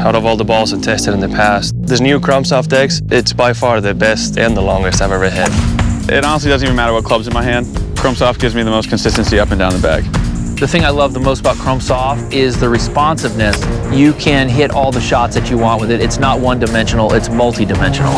Out of all the balls I've tested in the past, this new Chrome X, it's by far the best and the longest I've ever hit. It honestly doesn't even matter what club's in my hand. Chrome gives me the most consistency up and down the bag. The thing I love the most about Chrome Soft is the responsiveness. You can hit all the shots that you want with it. It's not one-dimensional, it's multi-dimensional.